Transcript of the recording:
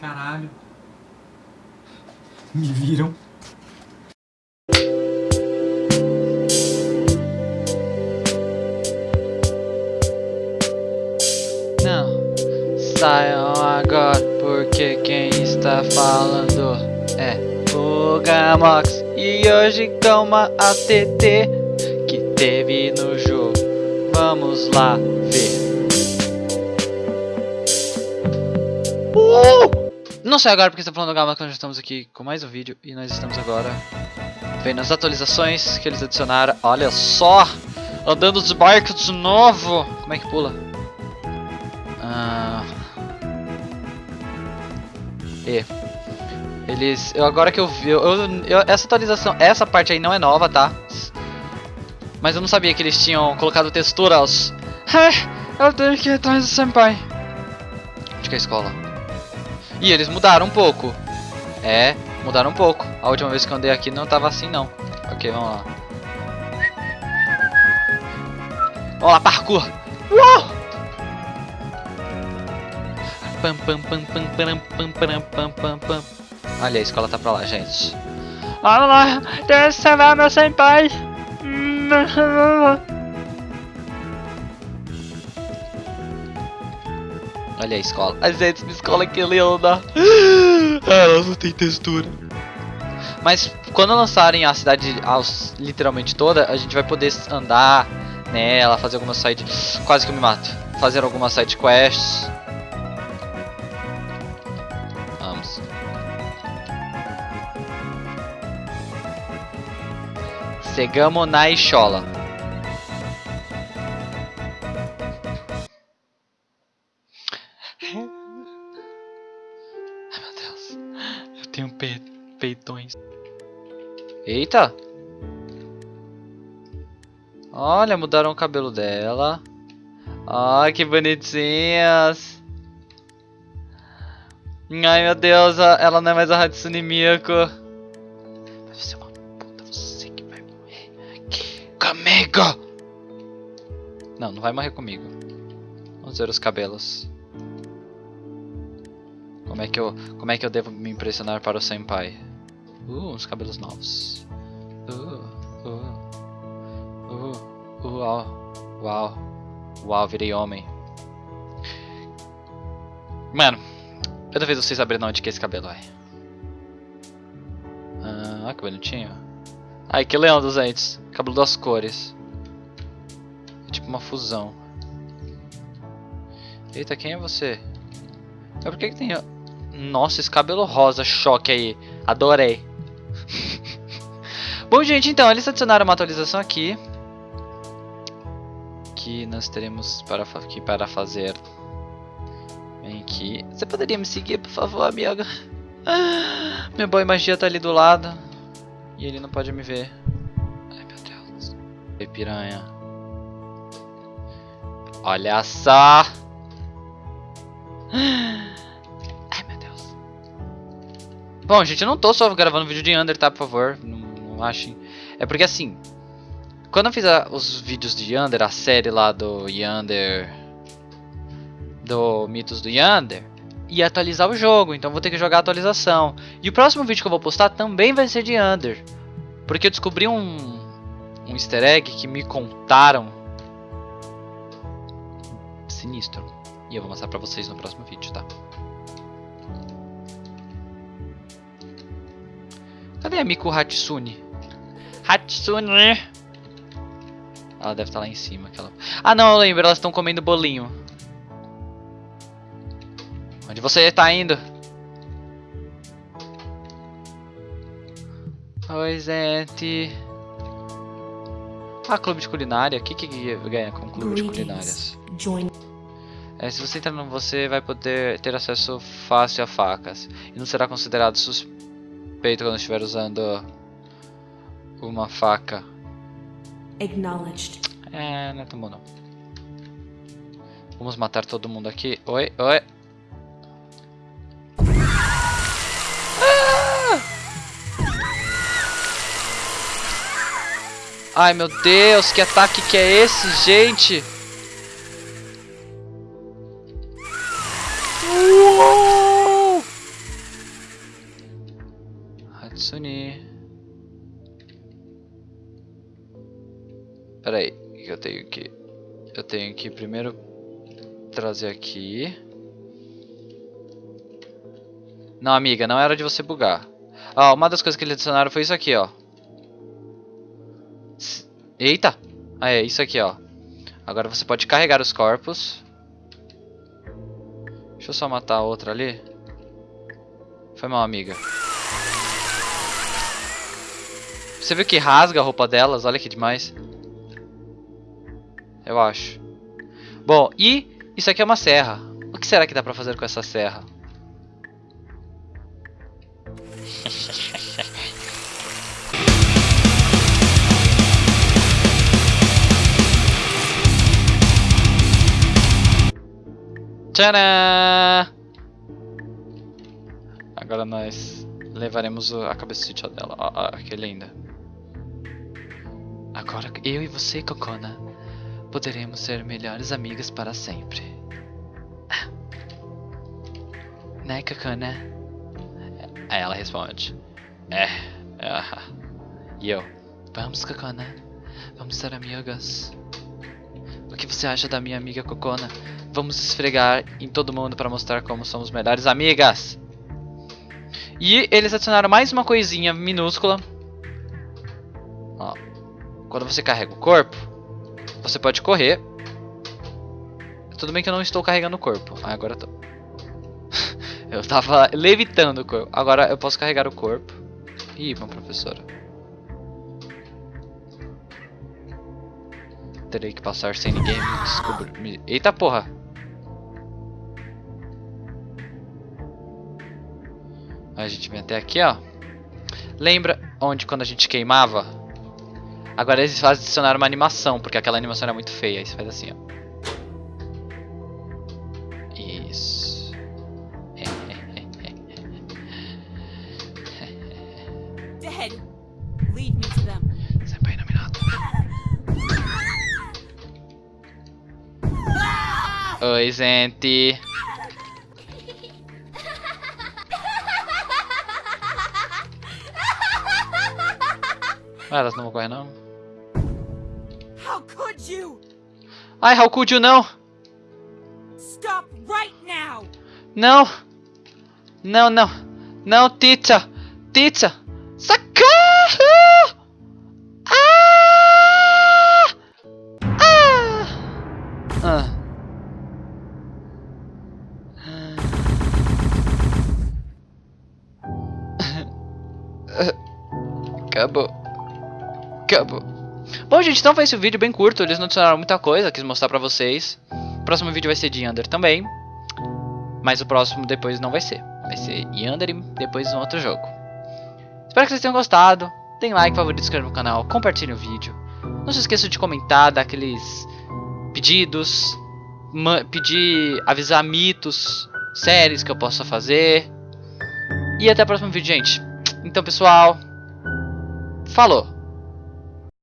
Caralho. Me viram. Não, saiam agora, porque quem está falando é o Gamox. E hoje com uma ATT que teve no jogo. Vamos lá ver. Não sei agora porque está falando do Gamox, nós estamos aqui com mais um vídeo e nós estamos agora vendo as atualizações que eles adicionaram. Olha só! Andando de barco de novo! Como é que pula? Ah. E. Eles. Eu, agora que eu vi. Eu, eu- essa atualização. Essa parte aí não é nova, tá? Mas eu não sabia que eles tinham colocado texturas. É, eu tenho que ir atrás do senpai. Onde que é a escola? Ih, eles mudaram um pouco. É, mudaram um pouco. A última vez que eu andei aqui não tava assim não. Ok, vamos lá. Vamos lá, parkour! Uau! Pam, pam, pam, pam, pam, pam, pam, pam, pam, pam. Olha, a escola tá pra lá, gente. Vamos lá, eu salvar meu senpai. Olha a escola. Ai, gente, minha escola que linda. Ela não tem textura. Mas quando lançarem a cidade aos, literalmente toda, a gente vai poder andar nela, fazer algumas side... Quase que eu me mato. Fazer algumas side quests. Vamos. Chegamos na Ixola. Tenho pe peitões. Eita! Olha, mudaram o cabelo dela. Ai, que bonitinhas. Ai, meu Deus, ela não é mais a Hatsune. Mas você é uma puta, você que vai morrer aqui comigo. Não, não vai morrer comigo. Vamos ver os cabelos. Como é que eu, como é que eu devo me impressionar para o senpai? Uh, uns cabelos novos. Uh, uh, uh, uh, uau, uau, uau, virei homem. Mano, eu duvido vocês abrirem onde que é esse cabelo, ai. Ah, olha que bonitinho. Ai, que leão dos entes. Cabelo das cores. É tipo uma fusão. Eita, quem é você? Mas por que que tem... Nossa, esse cabelo rosa, choque aí. Adorei. Bom, gente, então, eles adicionaram uma atualização aqui. Que nós teremos para, aqui para fazer. Vem aqui. Você poderia me seguir, por favor, amiga? Ah, Meu boy magia tá ali do lado. E ele não pode me ver. Ai, meu Deus. Ei, piranha. Olha só. Deus. Bom, gente, eu não tô só gravando vídeo de Under, tá? Por favor, não, não achem. É porque assim, quando eu fiz a- os vídeos de Yander, a série lá do Yander, do Mitos do Yander, ia atualizar o jogo, então vou ter que jogar a atualização. E o próximo vídeo que eu vou postar também vai ser de Yander, porque eu descobri um, um easter egg que me contaram sinistro. E eu vou mostrar pra vocês no próximo vídeo, tá? Cadê a Miku Hatsune? Hatsune! Ela deve estar lá em cima. Aquela... Ah, não, eu lembro. Elas estão comendo bolinho. Onde você está indo? Oi, gente. Ah, clube de culinária. O que, que ganha com clube de culinárias? É, se você entrar no você vai poder ter acesso fácil a facas e não será considerado suspeito quando estiver usando uma faca. acknowledged. É, não é tão bom não. Vamos matar todo mundo aqui. Oi, oi. Ah! Ai meu Deus, que ataque que é esse, gente? Unir. Pera aí, que eu tenho que... Eu tenho que primeiro trazer aqui. Não, amiga, não era de você bugar. Ó, uma das coisas que eles adicionaram foi isso aqui, ó. Eita! Ah, é, isso aqui, ó. Agora você pode carregar os corpos. Deixa eu só matar a outra ali. Foi mal, amiga. Você viu que rasga a roupa delas? Olha que demais. Eu acho. Bom, e isso aqui é uma serra. O que será que dá pra fazer com essa serra? Tcharam! Agora nós levaremos a cabecita dela. Ó, que linda. Agora eu e você, Cocona, poderemos ser melhores amigas para sempre. Né, Cocona? Aí ela responde. É. Ah. E eu. Vamos, Cocona. Vamos ser amigas. O que você acha da minha amiga Cocona? Vamos esfregar em todo mundo para mostrar como somos melhores amigas. E eles adicionaram mais uma coisinha minúscula. Quando você carrega o corpo, você pode correr. Tudo bem que eu não estou carregando o corpo. Ah, agora eu tô. eu tava levitando o corpo. Agora eu posso carregar o corpo. Ih, uma professora. Terei que passar sem ninguém me descobrir. Eita porra! A gente vem até aqui, ó. Lembra onde quando a gente queimava? Agora eles adicionaram uma animação, porque aquela animação era muito feia. Aí você faz assim, ó. Isso. Dead. Lead me to them. Senpai iluminado. Oi, gente. Ah, elas não vão correr não? How could you? Ai, how could you não? Stop right now. Não. Não, não. Não, teacher. Teacher. Socorro! Ah! Ah! Ah. Acabou. Acabou. Bom, gente, então foi esse vídeo bem curto. Eles não adicionaram muita coisa, quis mostrar pra vocês. O próximo vídeo vai ser de Under também. Mas o próximo depois não vai ser. Vai ser Under e depois um outro jogo. Espero que vocês tenham gostado. Deem like, favorito, inscreva no canal, compartilhem o vídeo. Não se esqueça de comentar, dar aqueles pedidos. Pedir, avisar mitos, séries que eu possa fazer. E até o próximo vídeo, gente. Então, pessoal, falou!